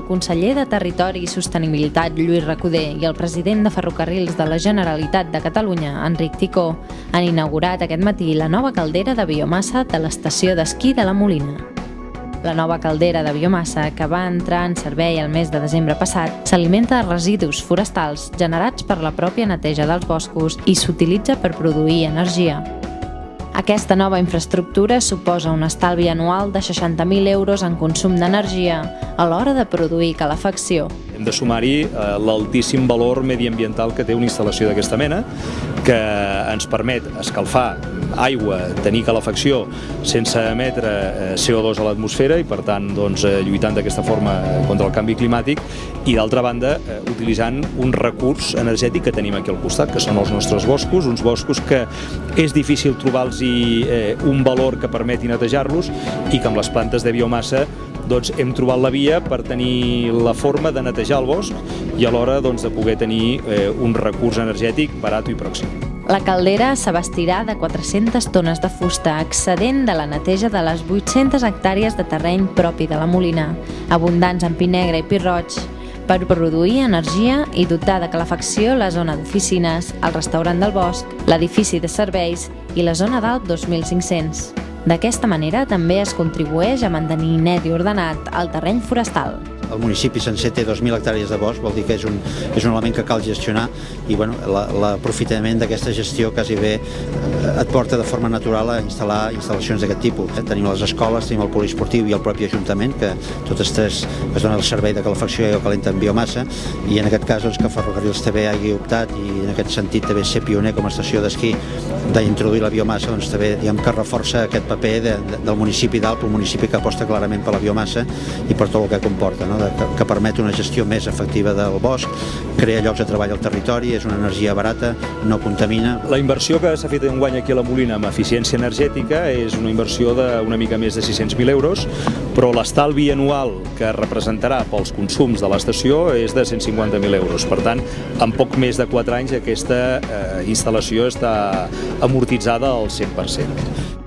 el conseller de Territori i Sostenibilitat, Lluís Recoder, i el president de Ferrocarrils de la Generalitat de Catalunya, Enric Ticó, han inaugurat aquest matí la nova caldera de biomassa de l'estació d'esquí de la Molina. La nova caldera de biomassa, que va entrar en servei el mes de desembre passat, s'alimenta de residus forestals generats per la pròpia neteja dels boscos i s'utilitza per produir energia. Aquesta nova infraestructura suposa un estalvi anual de 60.000 euros en consum d'energia a l'hora de produir calefacció. Hem de sumar-hi eh, l'altíssim valor mediambiental que té una instal·lació d'aquesta mena, que ens permet escalfar aigua, tenir calefacció sense emetre eh, CO2 a l'atmosfera i per tant doncs, eh, lluitant d'aquesta forma contra el canvi climàtic i d'altra banda utilitzant un recurs energètic que tenim aquí al costat, que són els nostres boscos, uns boscos que és difícil trobar-los un valor que permeti netejar-los i que amb les plantes de biomassa doncs hem trobat la via per tenir la forma de netejar el bosc i alhora doncs, de poder tenir eh, un recurs energètic barat i pròxim. La caldera s'abastirà de 400 tones de fusta, excedent de la neteja de les 800 hectàrees de terreny propi de la Molina, abundants en pi negre i pi roig, per produir energia i dotar de calefacció la zona d'oficines, el restaurant del bosc, l'edifici de serveis i la zona d'alt 2500. D'aquesta manera també es contribueix a mantenir net i ordenat el terreny forestal el municipi sencer té 2.000 hectàrees de bosc, vol dir que és un, és un element que cal gestionar i bueno, l'aprofitament d'aquesta gestió quasi bé eh, et porta de forma natural a instal·lar instal·lacions d'aquest tipus. Eh? Tenim les escoles, tenim el poliesportiu i el propi Ajuntament, que totes tres es donen el servei de calefacció i calenta en biomassa, i en aquest cas doncs, que Ferrocarrils també hagi optat i en aquest sentit també ser pioner com a estació d'esquí d'introduir la biomassa, doncs també diguem que reforça aquest paper de, de, del municipi d'Alp, un municipi que aposta clarament per la biomassa i per tot el que comporta. No? Que permet una gestió més efectiva del bosc, crea llocs de treball al territori, és una energia barata, no contamina. La inversió que s'ha fet en guany aquí a la Molina amb eficiència energètica és una inversió d'una mica més de 600.000 euros, però l'estalvi anual que representarà pels consums de l'estació és de 150.000 euros. Per tant, en poc més de 4 anys aquesta eh, instal·lació està amortitzada al 100%.